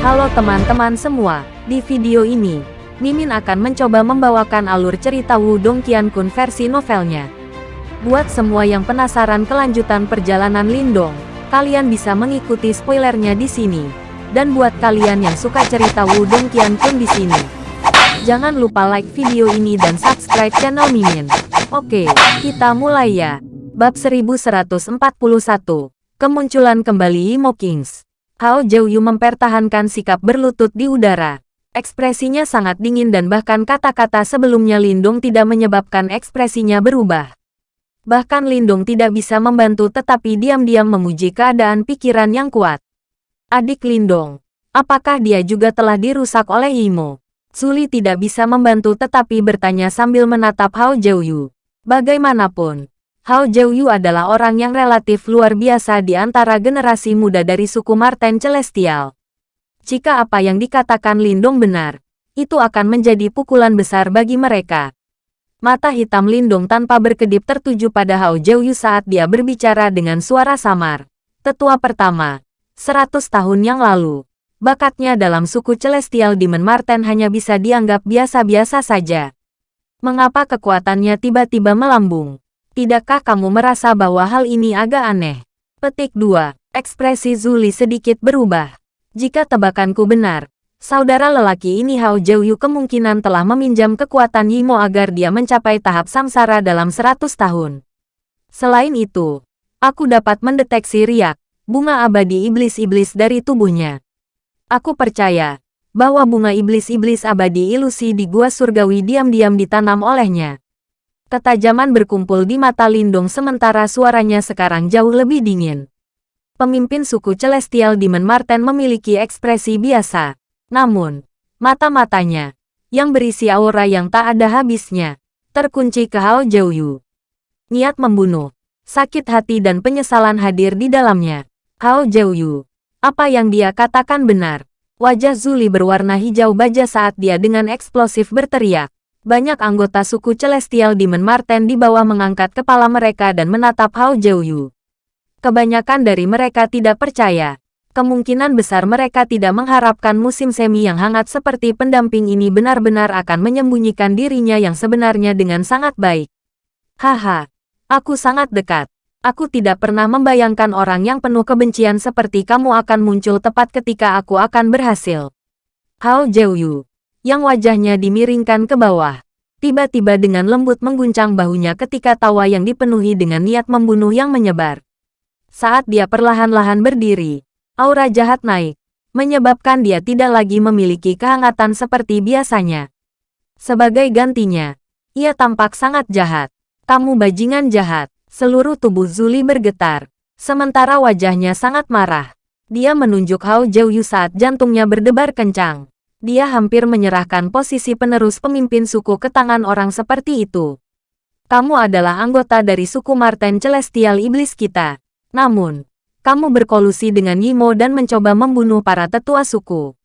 Halo teman-teman semua, di video ini, Mimin akan mencoba membawakan alur cerita Wudong Qiankun versi novelnya. Buat semua yang penasaran kelanjutan perjalanan Lindong, kalian bisa mengikuti spoilernya di sini. Dan buat kalian yang suka cerita Wudong Qiankun di sini, jangan lupa like video ini dan subscribe channel Mimin. Oke, kita mulai ya. Bab 1141, Kemunculan kembali Imo Kings. Hao Jiuyu mempertahankan sikap berlutut di udara. Ekspresinya sangat dingin dan bahkan kata-kata sebelumnya Lindung tidak menyebabkan ekspresinya berubah. Bahkan Lindung tidak bisa membantu tetapi diam-diam memuji keadaan pikiran yang kuat. Adik Lindong, apakah dia juga telah dirusak oleh Imo? Suli tidak bisa membantu tetapi bertanya sambil menatap Hao Jiuyu. Bagaimanapun, Hao Jiuyu adalah orang yang relatif luar biasa di antara generasi muda dari suku Marten Celestial. Jika apa yang dikatakan Lindong benar, itu akan menjadi pukulan besar bagi mereka. Mata hitam Lindong tanpa berkedip tertuju pada Hao Jiuyu saat dia berbicara dengan suara samar. Tetua pertama, seratus tahun yang lalu, bakatnya dalam suku Celestial Demon Marten hanya bisa dianggap biasa-biasa saja. Mengapa kekuatannya tiba-tiba melambung? Tidakkah kamu merasa bahwa hal ini agak aneh? Petik 2. Ekspresi Zuli sedikit berubah. Jika tebakanku benar, saudara lelaki ini Hao Jiuyu kemungkinan telah meminjam kekuatan Yimo agar dia mencapai tahap samsara dalam 100 tahun. Selain itu, aku dapat mendeteksi riak, bunga abadi iblis-iblis dari tubuhnya. Aku percaya bahwa bunga iblis-iblis abadi ilusi di gua surgawi diam-diam ditanam olehnya. Ketajaman berkumpul di mata Lindung sementara suaranya sekarang jauh lebih dingin. Pemimpin suku Celestial Demon Marten memiliki ekspresi biasa. Namun, mata-matanya, yang berisi aura yang tak ada habisnya, terkunci ke Hao Jiuyu. Niat membunuh, sakit hati dan penyesalan hadir di dalamnya. Hao Jiuyu, apa yang dia katakan benar. Wajah Zuli berwarna hijau baja saat dia dengan eksplosif berteriak. Banyak anggota suku Celestial Demon Marten di bawah mengangkat kepala mereka dan menatap Hao Jiuyu. Kebanyakan dari mereka tidak percaya. Kemungkinan besar mereka tidak mengharapkan musim semi yang hangat seperti pendamping ini benar-benar akan menyembunyikan dirinya yang sebenarnya dengan sangat baik. Haha, aku sangat dekat. Aku tidak pernah membayangkan orang yang penuh kebencian seperti kamu akan muncul tepat ketika aku akan berhasil. Hao Jiuyu yang wajahnya dimiringkan ke bawah. Tiba-tiba dengan lembut mengguncang bahunya ketika tawa yang dipenuhi dengan niat membunuh yang menyebar. Saat dia perlahan-lahan berdiri, aura jahat naik, menyebabkan dia tidak lagi memiliki kehangatan seperti biasanya. Sebagai gantinya, ia tampak sangat jahat. Kamu bajingan jahat. Seluruh tubuh Zuli bergetar, sementara wajahnya sangat marah. Dia menunjuk Hao Jiuyu saat jantungnya berdebar kencang dia hampir menyerahkan posisi penerus pemimpin suku ke tangan orang seperti itu. Kamu adalah anggota dari suku Marten Celestial Iblis kita. Namun, kamu berkolusi dengan Yimo dan mencoba membunuh para tetua suku.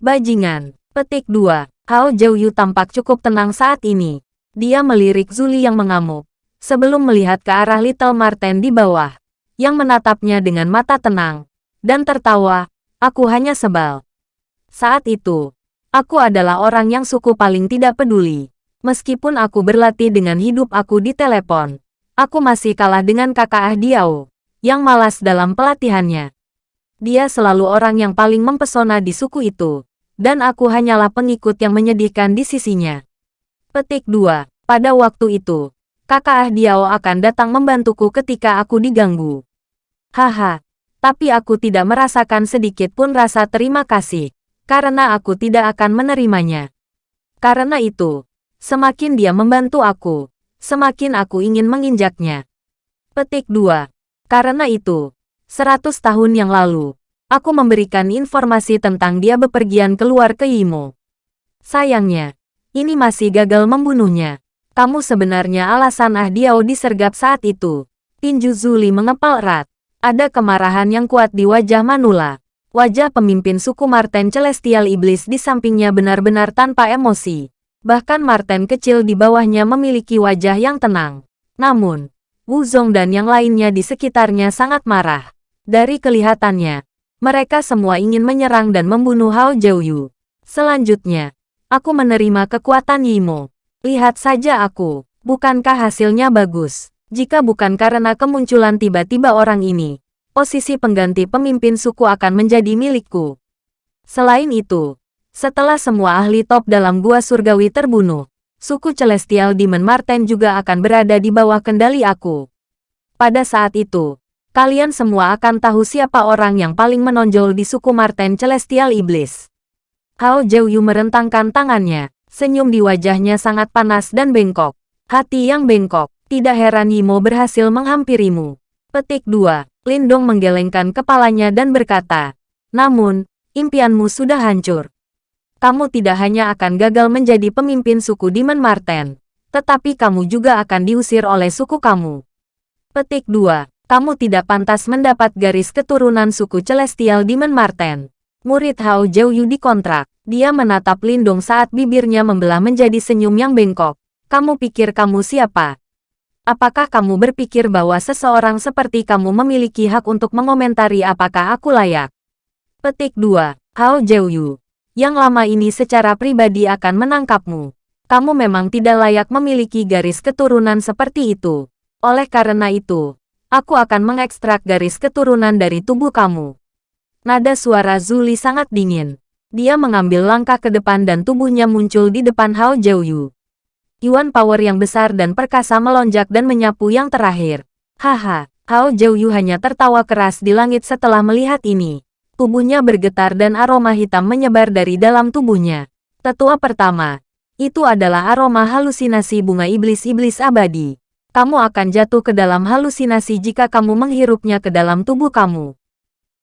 Bajingan. Petik 2. Hao Jiuyu tampak cukup tenang saat ini. Dia melirik Zuli yang mengamuk. Sebelum melihat ke arah Little Marten di bawah. Yang menatapnya dengan mata tenang. Dan tertawa, aku hanya sebal. Saat itu, aku adalah orang yang suku paling tidak peduli. Meskipun aku berlatih dengan hidup aku di telepon, aku masih kalah dengan kakak Ah Diao, yang malas dalam pelatihannya. Dia selalu orang yang paling mempesona di suku itu, dan aku hanyalah pengikut yang menyedihkan di sisinya. Petik 2. Pada waktu itu, kakak Ah Diao akan datang membantuku ketika aku diganggu. Haha, tapi aku tidak merasakan sedikit pun rasa terima kasih karena aku tidak akan menerimanya. Karena itu, semakin dia membantu aku, semakin aku ingin menginjaknya. Petik 2. Karena itu, seratus tahun yang lalu, aku memberikan informasi tentang dia bepergian keluar ke Imo. Sayangnya, ini masih gagal membunuhnya. Kamu sebenarnya alasan Ah Diao disergap saat itu. Tinju Zuli mengepal erat. Ada kemarahan yang kuat di wajah Manula. Wajah pemimpin suku Marten Celestial Iblis di sampingnya benar-benar tanpa emosi. Bahkan Marten kecil di bawahnya memiliki wajah yang tenang. Namun, Wu Zong dan yang lainnya di sekitarnya sangat marah. Dari kelihatannya, Mereka semua ingin menyerang dan membunuh Hao Jiuyu. Selanjutnya, aku menerima kekuatan Yimo. Lihat saja aku, bukankah hasilnya bagus? Jika bukan karena kemunculan tiba-tiba orang ini, posisi pengganti pemimpin suku akan menjadi milikku. Selain itu, setelah semua ahli top dalam gua surgawi terbunuh, suku Celestial Demon Marten juga akan berada di bawah kendali aku. Pada saat itu, kalian semua akan tahu siapa orang yang paling menonjol di suku Marten Celestial Iblis. Hao Jiuyu merentangkan tangannya, senyum di wajahnya sangat panas dan bengkok. Hati yang bengkok, tidak heran Yimo berhasil menghampirimu. Petik 2. Lindong menggelengkan kepalanya dan berkata, Namun, impianmu sudah hancur. Kamu tidak hanya akan gagal menjadi pemimpin suku Demon Marten, tetapi kamu juga akan diusir oleh suku kamu. Petik 2. Kamu tidak pantas mendapat garis keturunan suku Celestial Demon Marten. Murid Hao Jiuyu dikontrak. Dia menatap Lindong saat bibirnya membelah menjadi senyum yang bengkok. Kamu pikir kamu siapa? Apakah kamu berpikir bahwa seseorang seperti kamu memiliki hak untuk mengomentari apakah aku layak? Petik 2. Hao Jiuyu. Yang lama ini secara pribadi akan menangkapmu. Kamu memang tidak layak memiliki garis keturunan seperti itu. Oleh karena itu, aku akan mengekstrak garis keturunan dari tubuh kamu. Nada suara Zuli sangat dingin. Dia mengambil langkah ke depan dan tubuhnya muncul di depan Hao Jiuyu. Yuan power yang besar dan perkasa melonjak dan menyapu yang terakhir. Haha, Hao Jiuyu hanya tertawa keras di langit setelah melihat ini. Tubuhnya bergetar dan aroma hitam menyebar dari dalam tubuhnya. Tetua pertama, itu adalah aroma halusinasi bunga iblis-iblis abadi. Kamu akan jatuh ke dalam halusinasi jika kamu menghirupnya ke dalam tubuh kamu.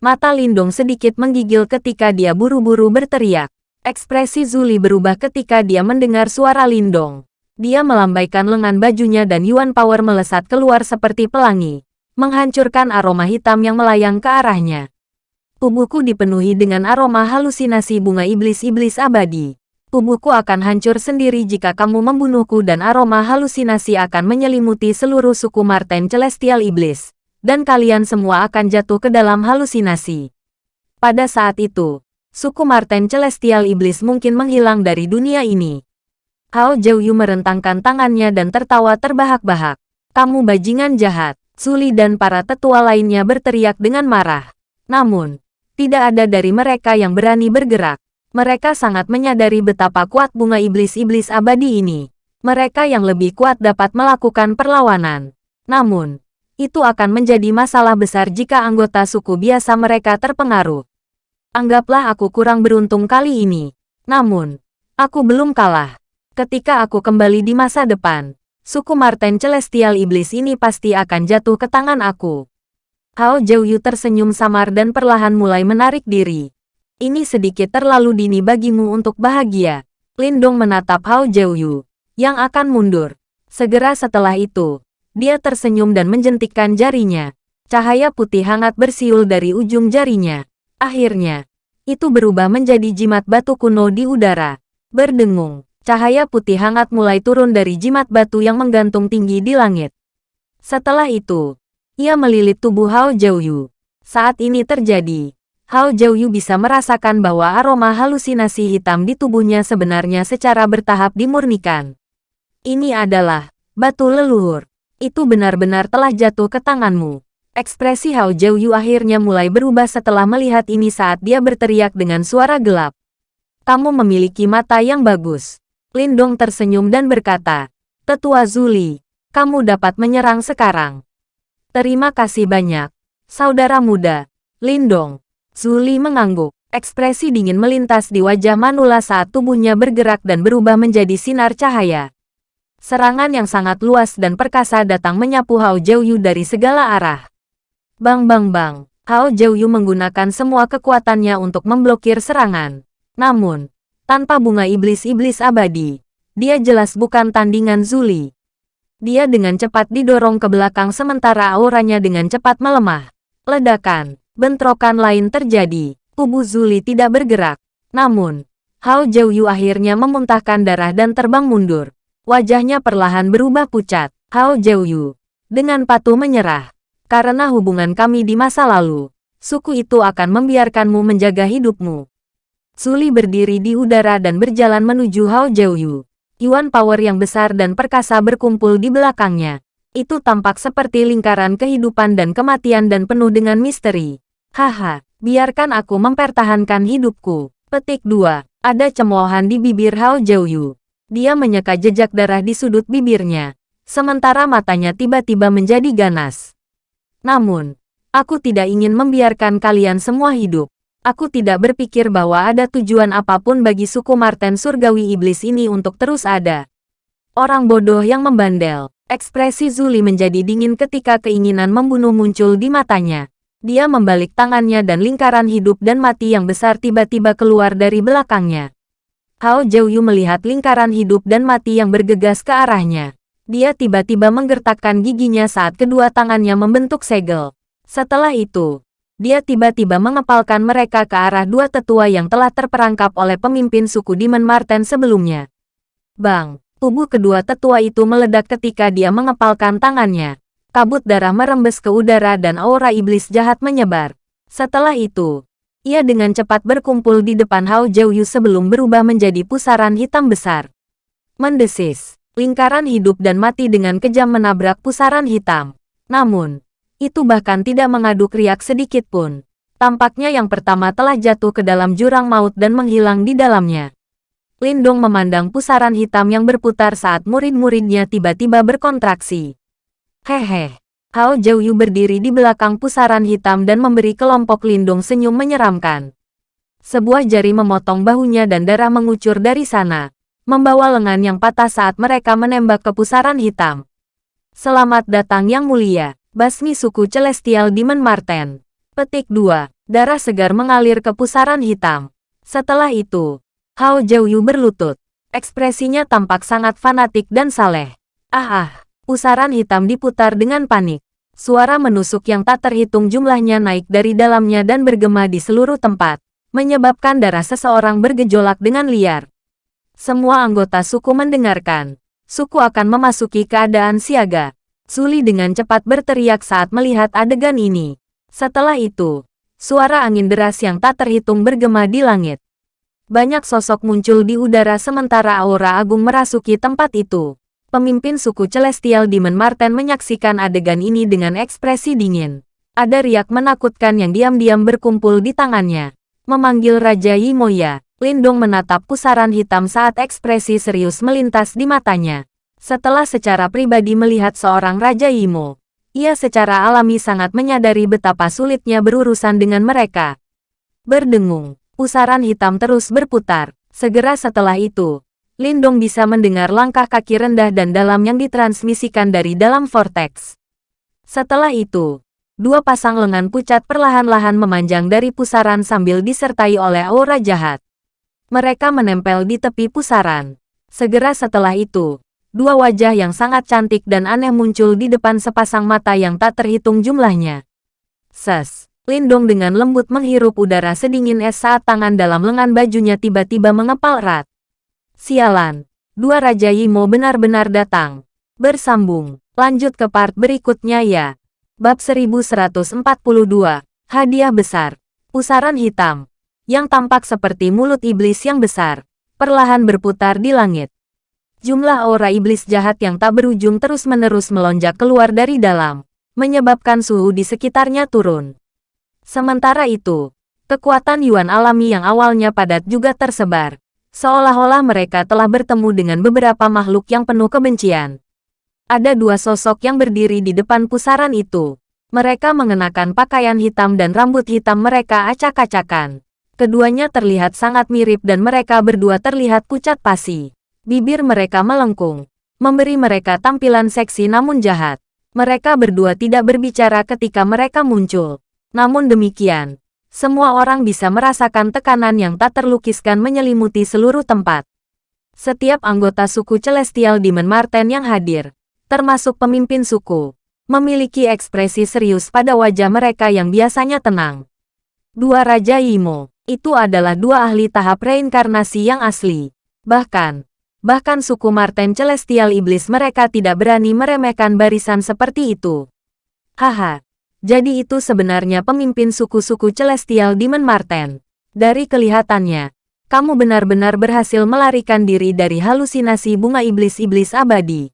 Mata Lindong sedikit menggigil ketika dia buru-buru berteriak. Ekspresi Zuli berubah ketika dia mendengar suara Lindong. Dia melambaikan lengan bajunya dan Yuan Power melesat keluar seperti pelangi, menghancurkan aroma hitam yang melayang ke arahnya. Tubuhku dipenuhi dengan aroma halusinasi bunga iblis-iblis abadi. Tubuhku akan hancur sendiri jika kamu membunuhku dan aroma halusinasi akan menyelimuti seluruh suku Marten Celestial Iblis dan kalian semua akan jatuh ke dalam halusinasi. Pada saat itu, suku Marten Celestial Iblis mungkin menghilang dari dunia ini. Hao Jiuyu merentangkan tangannya dan tertawa terbahak-bahak. Kamu bajingan jahat. Suli dan para tetua lainnya berteriak dengan marah. Namun, tidak ada dari mereka yang berani bergerak. Mereka sangat menyadari betapa kuat bunga iblis-iblis abadi ini. Mereka yang lebih kuat dapat melakukan perlawanan. Namun, itu akan menjadi masalah besar jika anggota suku biasa mereka terpengaruh. Anggaplah aku kurang beruntung kali ini. Namun, aku belum kalah. Ketika aku kembali di masa depan, suku Marten Celestial Iblis ini pasti akan jatuh ke tangan aku. Hao Jiuyu tersenyum samar dan perlahan mulai menarik diri. Ini sedikit terlalu dini bagimu untuk bahagia. Lindong menatap Hao Jiuyu, yang akan mundur. Segera setelah itu, dia tersenyum dan menjentikkan jarinya. Cahaya putih hangat bersiul dari ujung jarinya. Akhirnya, itu berubah menjadi jimat batu kuno di udara. Berdengung, cahaya putih hangat mulai turun dari jimat batu yang menggantung tinggi di langit. Setelah itu, ia melilit tubuh Hao Jiuyu. Saat ini terjadi, Hao Jiuyu bisa merasakan bahwa aroma halusinasi hitam di tubuhnya sebenarnya secara bertahap dimurnikan. Ini adalah batu leluhur itu benar-benar telah jatuh ke tanganmu. Ekspresi Hao Jiuyu akhirnya mulai berubah setelah melihat ini saat dia berteriak dengan suara gelap. Kamu memiliki mata yang bagus. Lindong tersenyum dan berkata, Tetua Zuli, kamu dapat menyerang sekarang. Terima kasih banyak, saudara muda. Lindong. Zuli mengangguk. Ekspresi dingin melintas di wajah Manula saat tubuhnya bergerak dan berubah menjadi sinar cahaya. Serangan yang sangat luas dan perkasa datang menyapu Hao Jiuyu dari segala arah. Bang bang bang, Hao Jiuyu menggunakan semua kekuatannya untuk memblokir serangan. Namun, tanpa bunga iblis-iblis abadi, dia jelas bukan tandingan Zuli. Dia dengan cepat didorong ke belakang sementara auranya dengan cepat melemah. Ledakan, bentrokan lain terjadi. Tubuh Zuli tidak bergerak. Namun, Hao Jiuyu akhirnya memuntahkan darah dan terbang mundur. Wajahnya perlahan berubah pucat. Hao Jiuyu. Dengan patuh menyerah. Karena hubungan kami di masa lalu, suku itu akan membiarkanmu menjaga hidupmu. Suli berdiri di udara dan berjalan menuju Hao Jiuyu. Yuan power yang besar dan perkasa berkumpul di belakangnya. Itu tampak seperti lingkaran kehidupan dan kematian dan penuh dengan misteri. Haha, biarkan aku mempertahankan hidupku. Petik 2. Ada cemoohan di bibir Hao Jiuyu. Dia menyeka jejak darah di sudut bibirnya. Sementara matanya tiba-tiba menjadi ganas. Namun, aku tidak ingin membiarkan kalian semua hidup. Aku tidak berpikir bahwa ada tujuan apa pun bagi suku Marten Surgawi Iblis ini untuk terus ada. Orang bodoh yang membandel. Ekspresi Zuli menjadi dingin ketika keinginan membunuh muncul di matanya. Dia membalik tangannya dan lingkaran hidup dan mati yang besar tiba-tiba keluar dari belakangnya. Hao Jiuyu melihat lingkaran hidup dan mati yang bergegas ke arahnya. Dia tiba-tiba menggertakkan giginya saat kedua tangannya membentuk segel. Setelah itu, dia tiba-tiba mengepalkan mereka ke arah dua tetua yang telah terperangkap oleh pemimpin suku Demon Marten sebelumnya. Bang, tubuh kedua tetua itu meledak ketika dia mengepalkan tangannya kabut darah merembes ke udara dan aura iblis jahat menyebar. Setelah itu, ia dengan cepat berkumpul di depan Hao Jiuyu sebelum berubah menjadi pusaran hitam besar. Mendesis, lingkaran hidup dan mati dengan kejam menabrak pusaran hitam. Namun, itu bahkan tidak mengaduk riak sedikit pun. Tampaknya yang pertama telah jatuh ke dalam jurang maut dan menghilang di dalamnya. Lindong memandang pusaran hitam yang berputar saat murid-muridnya tiba-tiba berkontraksi. Hehe. Hao Jiuyu berdiri di belakang pusaran hitam dan memberi kelompok lindung senyum menyeramkan. Sebuah jari memotong bahunya dan darah mengucur dari sana, membawa lengan yang patah saat mereka menembak ke pusaran hitam. Selamat datang yang mulia, basmi suku Celestial Demon Marten. Petik 2. Darah segar mengalir ke pusaran hitam. Setelah itu, Hao Jiuyu berlutut. Ekspresinya tampak sangat fanatik dan saleh. Ah ah. Pusaran hitam diputar dengan panik. Suara menusuk yang tak terhitung jumlahnya naik dari dalamnya dan bergema di seluruh tempat, menyebabkan darah seseorang bergejolak dengan liar. Semua anggota suku mendengarkan. Suku akan memasuki keadaan siaga. Suli dengan cepat berteriak saat melihat adegan ini. Setelah itu, suara angin deras yang tak terhitung bergema di langit. Banyak sosok muncul di udara sementara aura agung merasuki tempat itu. Pemimpin suku Celestial Demon Marten menyaksikan adegan ini dengan ekspresi dingin. Ada riak menakutkan yang diam-diam berkumpul di tangannya. Memanggil Raja Yimoya, Lindong menatap pusaran hitam saat ekspresi serius melintas di matanya. Setelah secara pribadi melihat seorang Raja Yimo, ia secara alami sangat menyadari betapa sulitnya berurusan dengan mereka. Berdengung, pusaran hitam terus berputar. Segera setelah itu, Lindong bisa mendengar langkah kaki rendah dan dalam yang ditransmisikan dari dalam vortex. Setelah itu, dua pasang lengan pucat perlahan-lahan memanjang dari pusaran sambil disertai oleh aura jahat. Mereka menempel di tepi pusaran. Segera setelah itu, dua wajah yang sangat cantik dan aneh muncul di depan sepasang mata yang tak terhitung jumlahnya. Ses, Lindong dengan lembut menghirup udara sedingin es saat tangan dalam lengan bajunya tiba-tiba mengepal erat. Sialan, dua Raja Yimo benar-benar datang. Bersambung, lanjut ke part berikutnya ya. Bab 1142, Hadiah Besar. Pusaran hitam, yang tampak seperti mulut iblis yang besar, perlahan berputar di langit. Jumlah aura iblis jahat yang tak berujung terus-menerus melonjak keluar dari dalam, menyebabkan suhu di sekitarnya turun. Sementara itu, kekuatan Yuan alami yang awalnya padat juga tersebar, Seolah-olah mereka telah bertemu dengan beberapa makhluk yang penuh kebencian. Ada dua sosok yang berdiri di depan pusaran itu. Mereka mengenakan pakaian hitam dan rambut hitam mereka acak-acakan. Keduanya terlihat sangat mirip dan mereka berdua terlihat pucat pasi. Bibir mereka melengkung, memberi mereka tampilan seksi namun jahat. Mereka berdua tidak berbicara ketika mereka muncul. Namun demikian, semua orang bisa merasakan tekanan yang tak terlukiskan menyelimuti seluruh tempat. Setiap anggota suku Celestial Demon Marten yang hadir, termasuk pemimpin suku, memiliki ekspresi serius pada wajah mereka yang biasanya tenang. Dua Raja Imo, itu adalah dua ahli tahap reinkarnasi yang asli. Bahkan, bahkan suku Marten Celestial Iblis mereka tidak berani meremehkan barisan seperti itu. Haha, Jadi itu sebenarnya pemimpin suku-suku Celestial Demon Marten. Dari kelihatannya, kamu benar-benar berhasil melarikan diri dari halusinasi bunga iblis-iblis abadi.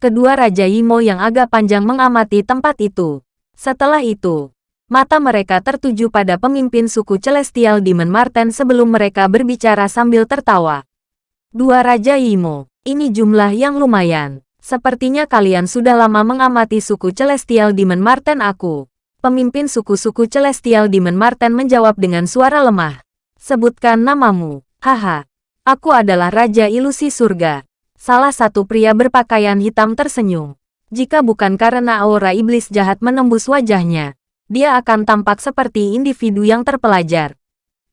Kedua Raja Imo yang agak panjang mengamati tempat itu. Setelah itu, mata mereka tertuju pada pemimpin suku Celestial Demon Marten sebelum mereka berbicara sambil tertawa. Dua Raja Imo, ini jumlah yang lumayan. Sepertinya kalian sudah lama mengamati suku Celestial Demon Marten aku. Pemimpin suku-suku Celestial Demon Marten menjawab dengan suara lemah. Sebutkan namamu. Haha. Aku adalah Raja Ilusi Surga. Salah satu pria berpakaian hitam tersenyum. Jika bukan karena aura iblis jahat menembus wajahnya, dia akan tampak seperti individu yang terpelajar.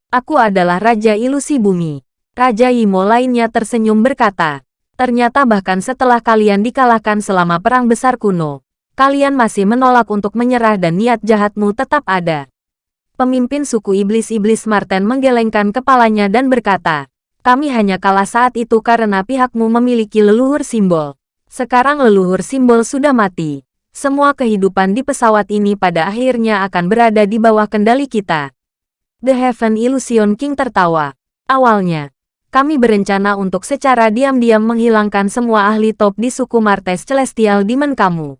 Aku adalah Raja Ilusi Bumi. Raja Imo lainnya tersenyum berkata, Ternyata bahkan setelah kalian dikalahkan selama Perang Besar Kuno, kalian masih menolak untuk menyerah dan niat jahatmu tetap ada. Pemimpin suku iblis-iblis Marten menggelengkan kepalanya dan berkata, kami hanya kalah saat itu karena pihakmu memiliki leluhur simbol. Sekarang leluhur simbol sudah mati. Semua kehidupan di pesawat ini pada akhirnya akan berada di bawah kendali kita. The Heaven Illusion King tertawa. Awalnya, kami berencana untuk secara diam-diam menghilangkan semua ahli top di suku Martes Celestial Demon kamu.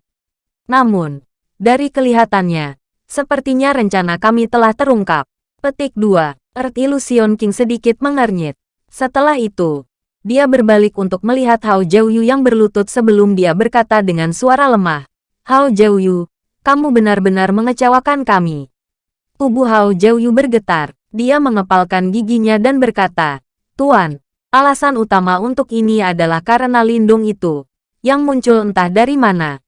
Namun, dari kelihatannya, Sepertinya rencana kami telah terungkap. Petik 2. Earth Illusion King sedikit mengernyit. Setelah itu, dia berbalik untuk melihat Hao Jiuyu yang berlutut sebelum dia berkata dengan suara lemah. Hao Jiuyu, kamu benar-benar mengecewakan kami. Tubuh Hao Jiuyu bergetar. Dia mengepalkan giginya dan berkata, Tuan, alasan utama untuk ini adalah karena lindung itu, yang muncul entah dari mana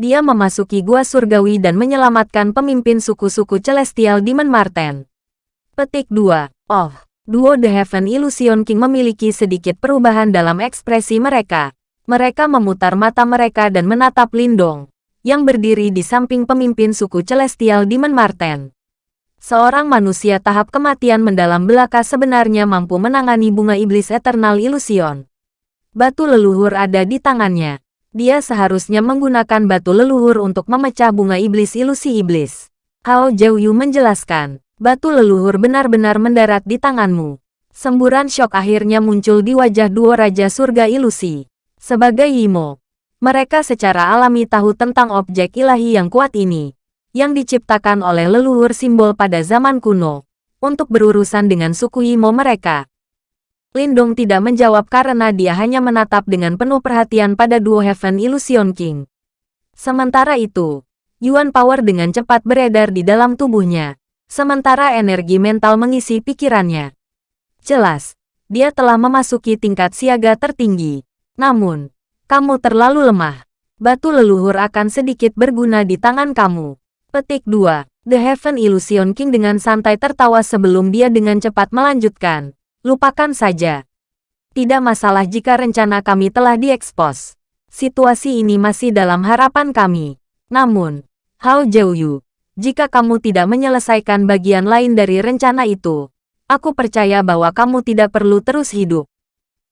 dia memasuki gua surgawi dan menyelamatkan pemimpin suku-suku Celestial Demon Marten. Petik 2. Oh, duo The Heaven Illusion King memiliki sedikit perubahan dalam ekspresi mereka. Mereka memutar mata mereka dan menatap Lindong, yang berdiri di samping pemimpin suku Celestial Demon Marten. Seorang manusia tahap kematian mendalam belaka sebenarnya mampu menangani bunga iblis Eternal Illusion. Batu leluhur ada di tangannya dia seharusnya menggunakan batu leluhur untuk memecah bunga iblis ilusi iblis. Hao Jiuyu menjelaskan, batu leluhur benar-benar mendarat di tanganmu. Semburan syok akhirnya muncul di wajah dua Raja Surga Ilusi. Sebagai Imo, mereka secara alami tahu tentang objek ilahi yang kuat ini, yang diciptakan oleh leluhur simbol pada zaman kuno, untuk berurusan dengan suku Imo mereka. Lindong tidak menjawab karena dia hanya menatap dengan penuh perhatian pada duo Heaven Illusion King. Sementara itu, Yuan Power dengan cepat beredar di dalam tubuhnya, sementara energi mental mengisi pikirannya. Jelas, dia telah memasuki tingkat siaga tertinggi. Namun, kamu terlalu lemah. Batu leluhur akan sedikit berguna di tangan kamu. Petik 2. The Heaven Illusion King dengan santai tertawa sebelum dia dengan cepat melanjutkan. Lupakan saja. Tidak masalah jika rencana kami telah diekspos. Situasi ini masih dalam harapan kami. Namun, Hao Jiuyu, jika kamu tidak menyelesaikan bagian lain dari rencana itu, aku percaya bahwa kamu tidak perlu terus hidup.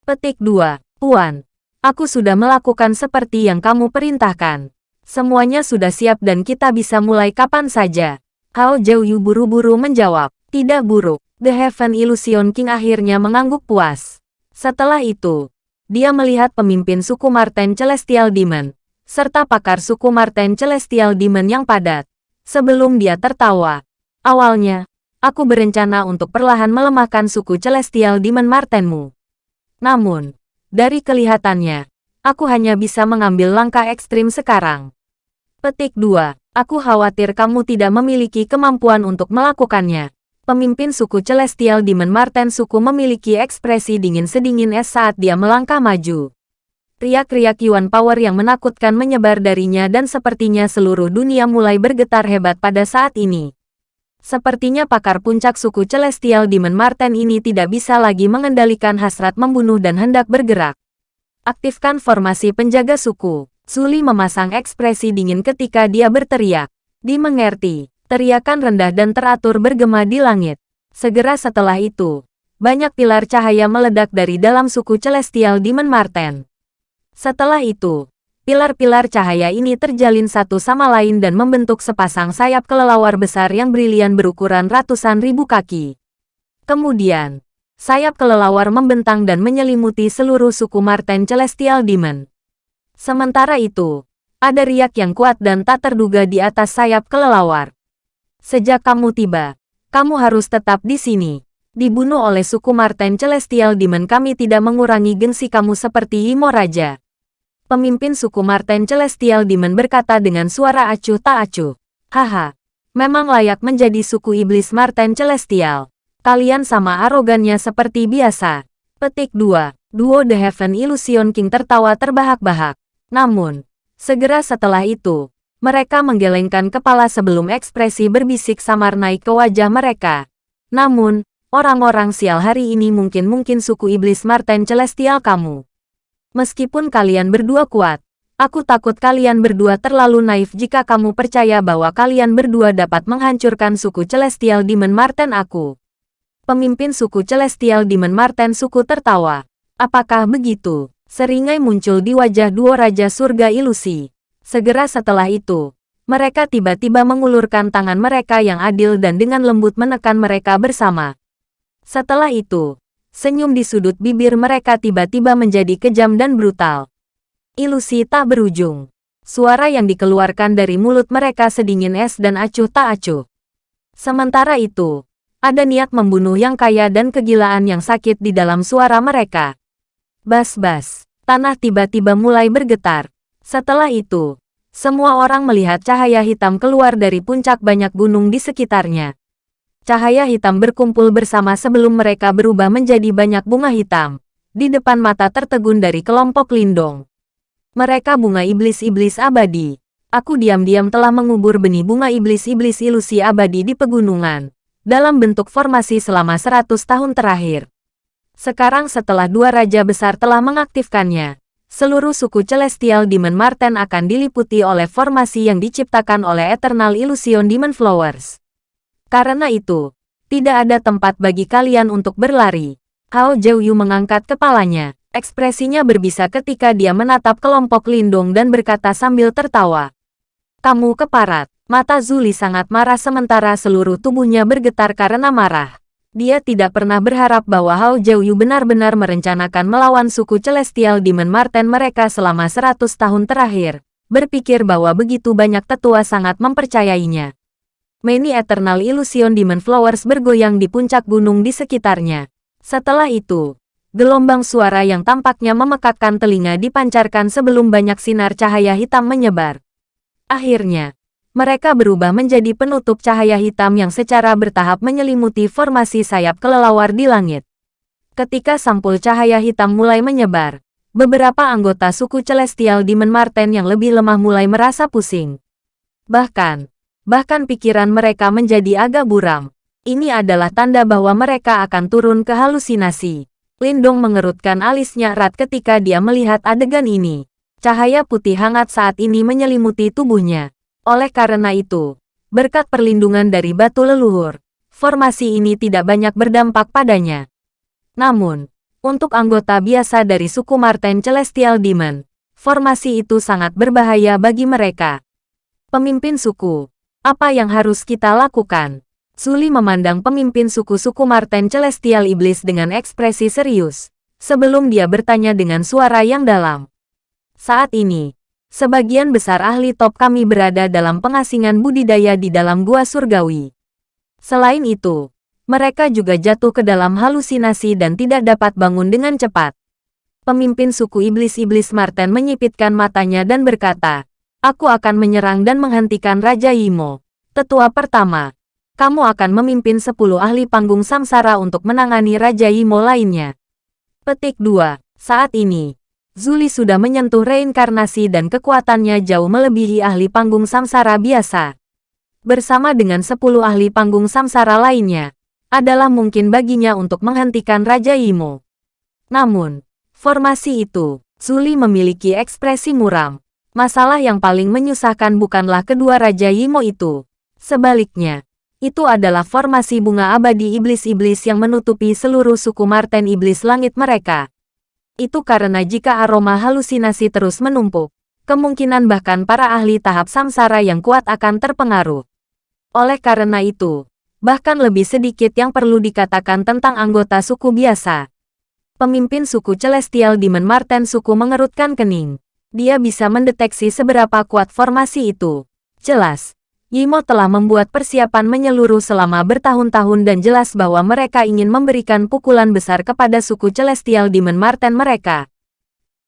Petik 2. Tuan, aku sudah melakukan seperti yang kamu perintahkan. Semuanya sudah siap dan kita bisa mulai kapan saja. Hao Jiuyu buru-buru menjawab, tidak buruk. The Heaven Illusion King akhirnya mengangguk puas. Setelah itu, dia melihat pemimpin suku Marten Celestial Demon, serta pakar suku Marten Celestial Demon yang padat. Sebelum dia tertawa, awalnya, aku berencana untuk perlahan melemahkan suku Celestial Demon Martenmu. Namun, dari kelihatannya, aku hanya bisa mengambil langkah ekstrim sekarang. Petik 2. Aku khawatir kamu tidak memiliki kemampuan untuk melakukannya pemimpin suku Celestial Demon Marten suku memiliki ekspresi dingin sedingin es saat dia melangkah maju. Riak-riak Yuan Power yang menakutkan menyebar darinya dan sepertinya seluruh dunia mulai bergetar hebat pada saat ini. Sepertinya pakar puncak suku Celestial Demon Marten ini tidak bisa lagi mengendalikan hasrat membunuh dan hendak bergerak. Aktifkan formasi penjaga suku. Suli memasang ekspresi dingin ketika dia berteriak. Dimengerti. Teriakan rendah dan teratur bergema di langit. Segera setelah itu, banyak pilar cahaya meledak dari dalam suku Celestial Demon Marten. Setelah itu, Pilar-pilar cahaya ini terjalin satu sama lain dan membentuk sepasang sayap kelelawar besar yang brilian berukuran ratusan ribu kaki. Kemudian, sayap kelelawar membentang dan menyelimuti seluruh suku Marten Celestial Demon. Sementara itu, ada riak yang kuat dan tak terduga di atas sayap kelelawar. Sejak kamu tiba, kamu harus tetap di sini. Dibunuh oleh suku Marten Celestial Demon kami tidak mengurangi gengsi kamu seperti Imo Raja. Pemimpin suku Marten Celestial Demon berkata dengan suara acuh tak acuh. Haha, memang layak menjadi suku iblis Marten Celestial. Kalian sama arogannya seperti biasa. Petik 2. Duo The Heaven Illusion King tertawa terbahak-bahak. Namun, segera setelah itu, mereka menggelengkan kepala sebelum ekspresi berbisik samar naik ke wajah mereka. Namun, orang-orang sial hari ini mungkin-mungkin suku iblis Marten Celestial kamu. Meskipun kalian berdua kuat, aku takut kalian berdua terlalu naif jika kamu percaya bahwa kalian berdua dapat menghancurkan suku Celestial Demon Marten aku. Pemimpin suku Celestial Demon Marten suku tertawa. Apakah begitu? Seringai muncul di wajah dua Raja Surga Ilusi. Segera setelah itu, mereka tiba-tiba mengulurkan tangan mereka yang adil dan dengan lembut menekan mereka bersama. Setelah itu, Senyum di sudut bibir mereka tiba-tiba menjadi kejam dan brutal. Ilusi tak berujung. Suara yang dikeluarkan dari mulut mereka sedingin es dan acuh tak acuh. Sementara itu, ada niat membunuh yang kaya dan kegilaan yang sakit di dalam suara mereka. Bas-bas, tanah tiba-tiba mulai bergetar. Setelah itu, semua orang melihat cahaya hitam keluar dari puncak banyak gunung di sekitarnya. Cahaya hitam berkumpul bersama sebelum mereka berubah menjadi banyak bunga hitam. Di depan mata tertegun dari kelompok lindung. Mereka bunga iblis-iblis abadi. Aku diam-diam telah mengubur benih bunga iblis-iblis ilusi abadi di pegunungan. Dalam bentuk formasi selama 100 tahun terakhir. Sekarang setelah dua raja besar telah mengaktifkannya, seluruh suku Celestial Demon Marten akan diliputi oleh formasi yang diciptakan oleh Eternal Illusion Demon Flowers. Karena itu, tidak ada tempat bagi kalian untuk berlari. Hao Zhouyu mengangkat kepalanya. Ekspresinya berbisa ketika dia menatap kelompok lindung dan berkata sambil tertawa. Kamu keparat. Mata Zuli sangat marah sementara seluruh tubuhnya bergetar karena marah. Dia tidak pernah berharap bahwa Hao Zhouyu benar-benar merencanakan melawan suku Celestial Demon Marten mereka selama 100 tahun terakhir. Berpikir bahwa begitu banyak tetua sangat mempercayainya. Many Eternal Illusion Demon Flowers bergoyang di puncak gunung di sekitarnya. Setelah itu, gelombang suara yang tampaknya memekakkan telinga dipancarkan sebelum banyak sinar cahaya hitam menyebar. Akhirnya, mereka berubah menjadi penutup cahaya hitam yang secara bertahap menyelimuti formasi sayap kelelawar di langit. Ketika sampul cahaya hitam mulai menyebar, beberapa anggota suku Celestial Demon Marten yang lebih lemah mulai merasa pusing. Bahkan, bahkan pikiran mereka menjadi agak buram. Ini adalah tanda bahwa mereka akan turun ke halusinasi. Lindong mengerutkan alisnya erat ketika dia melihat adegan ini. Cahaya putih hangat saat ini menyelimuti tubuhnya. Oleh karena itu, berkat perlindungan dari batu leluhur, formasi ini tidak banyak berdampak padanya. Namun, untuk anggota biasa dari suku Marten Celestial Demon, formasi itu sangat berbahaya bagi mereka. Pemimpin suku, apa yang harus kita lakukan? Suli memandang pemimpin suku-suku Marten Celestial Iblis dengan ekspresi serius, sebelum dia bertanya dengan suara yang dalam. Saat ini, sebagian besar ahli top kami berada dalam pengasingan budidaya di dalam gua surgawi. Selain itu, mereka juga jatuh ke dalam halusinasi dan tidak dapat bangun dengan cepat. Pemimpin suku iblis-iblis Marten menyipitkan matanya dan berkata, Aku akan menyerang dan menghentikan Raja Yimo. Tetua pertama, kamu akan memimpin 10 ahli panggung samsara untuk menangani Raja Yimo lainnya. Petik 2. Saat ini, Zuli sudah menyentuh reinkarnasi dan kekuatannya jauh melebihi ahli panggung samsara biasa. Bersama dengan 10 ahli panggung samsara lainnya, adalah mungkin baginya untuk menghentikan Raja Yimo. Namun, formasi itu, Zuli memiliki ekspresi muram. Masalah yang paling menyusahkan bukanlah kedua Raja Yimo itu. Sebaliknya, itu adalah formasi bunga abadi iblis-iblis yang menutupi seluruh suku Marten iblis langit mereka. Itu karena jika aroma halusinasi terus menumpuk, kemungkinan bahkan para ahli tahap samsara yang kuat akan terpengaruh. Oleh karena itu, bahkan lebih sedikit yang perlu dikatakan tentang anggota suku biasa. Pemimpin suku Celestial Demon Marten suku mengerutkan kening. Dia bisa mendeteksi seberapa kuat formasi itu. Jelas, Yimo telah membuat persiapan menyeluruh selama bertahun-tahun dan jelas bahwa mereka ingin memberikan pukulan besar kepada suku Celestial Demon Marten mereka.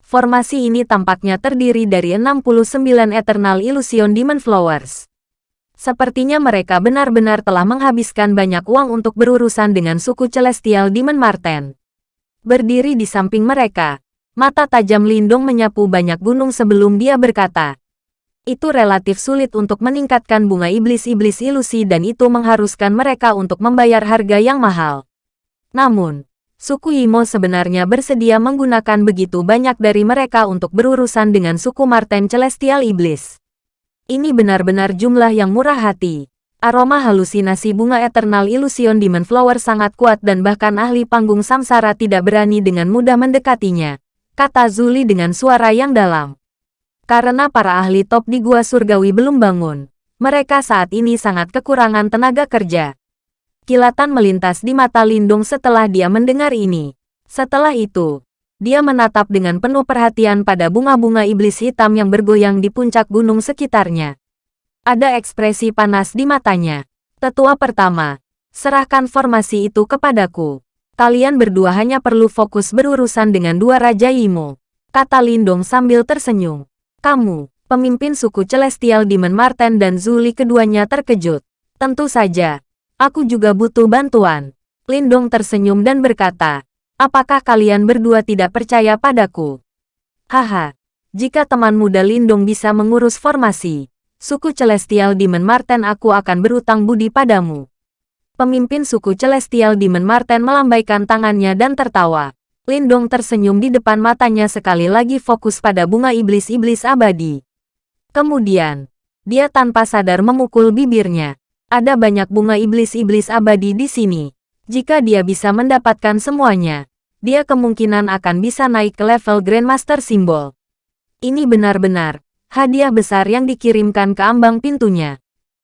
Formasi ini tampaknya terdiri dari 69 Eternal Illusion Demon Flowers. Sepertinya mereka benar-benar telah menghabiskan banyak uang untuk berurusan dengan suku Celestial Demon Marten. Berdiri di samping mereka, mata tajam Lindung menyapu banyak gunung sebelum dia berkata, itu relatif sulit untuk meningkatkan bunga iblis-iblis ilusi dan itu mengharuskan mereka untuk membayar harga yang mahal. Namun, Suku Imo sebenarnya bersedia menggunakan begitu banyak dari mereka untuk berurusan dengan suku Marten Celestial Iblis. Ini benar-benar jumlah yang murah hati. Aroma halusinasi bunga Eternal Illusion Demon Flower sangat kuat dan bahkan ahli panggung samsara tidak berani dengan mudah mendekatinya, kata Zuli dengan suara yang dalam. Karena para ahli top di Gua Surgawi belum bangun, mereka saat ini sangat kekurangan tenaga kerja. Kilatan melintas di mata Lindung setelah dia mendengar ini. Setelah itu, dia menatap dengan penuh perhatian pada bunga-bunga iblis hitam yang bergoyang di puncak gunung sekitarnya. Ada ekspresi panas di matanya. Tetua pertama, serahkan formasi itu kepadaku. Kalian berdua hanya perlu fokus berurusan dengan dua Raja Imo. Kata Lindong sambil tersenyum. Kamu, pemimpin suku Celestial Demon Marten dan Zuli keduanya terkejut. Tentu saja, Aku juga butuh bantuan. Lindong tersenyum dan berkata, apakah kalian berdua tidak percaya padaku? Haha, jika teman muda Lindong bisa mengurus formasi, suku Celestial Demon Marten aku akan berutang budi padamu. Pemimpin suku Celestial Demon Marten melambaikan tangannya dan tertawa. Lindong tersenyum di depan matanya sekali lagi fokus pada bunga iblis-iblis abadi. Kemudian, dia tanpa sadar memukul bibirnya. Ada banyak bunga iblis-iblis abadi di sini. Jika dia bisa mendapatkan semuanya, dia kemungkinan akan bisa naik ke level Grandmaster Simbol. Ini benar-benar hadiah besar yang dikirimkan ke ambang pintunya.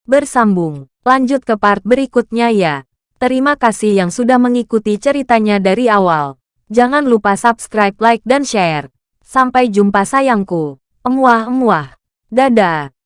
Bersambung, lanjut ke part berikutnya ya. Terima kasih yang sudah mengikuti ceritanya dari awal. Jangan lupa subscribe, like, dan share. Sampai jumpa sayangku. Emuah-emuah. Dadah.